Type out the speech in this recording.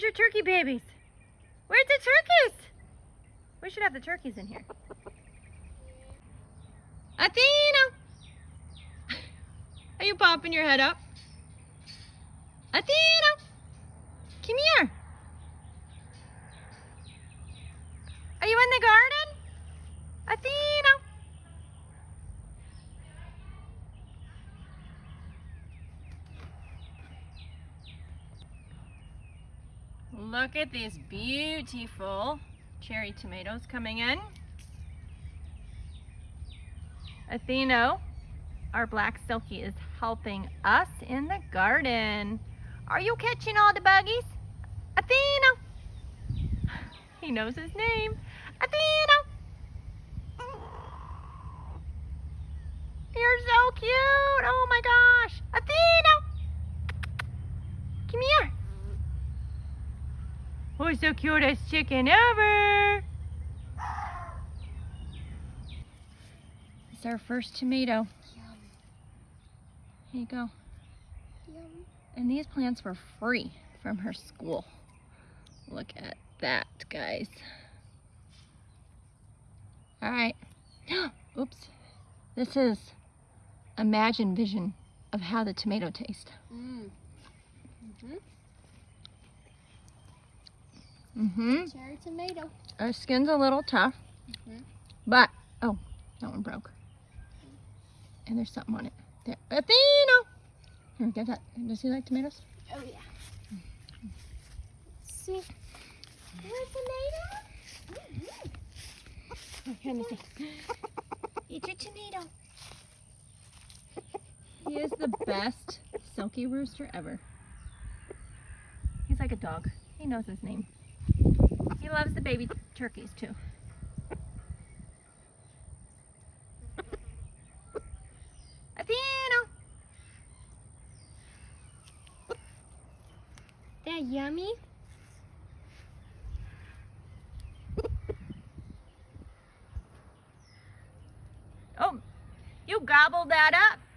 Where's your turkey babies? Where's the turkeys? We should have the turkeys in here. Athena! Are you popping your head up? Athena! Come here. Are you in the garden? Athena! Look at these beautiful cherry tomatoes coming in. Atheno, our black silkie, is helping us in the garden. Are you catching all the buggies? Atheno! He knows his name. Atheno! You're so cute! Oh my gosh! Atheno! Come here! Who's the cutest chicken ever? It's our first tomato. Yum. Here you go. Yum. And these plants were free from her school. Look at that, guys. All right. Oops. This is Imagine Vision of how the tomato tastes. Mm. Mm-hmm. Mm-hmm. Cherry tomato. Our skin's a little tough, Mhm. but, oh, that one broke. And there's something on it. There. Athena! Here, get that. Does he like tomatoes? Oh yeah. See? More tomato? Oh, here, let me see. Eat your tomato. He is the best silkie rooster ever. He's like a dog. He knows his name. The baby turkeys too. Athena! That yummy? Oh, you gobbled that up.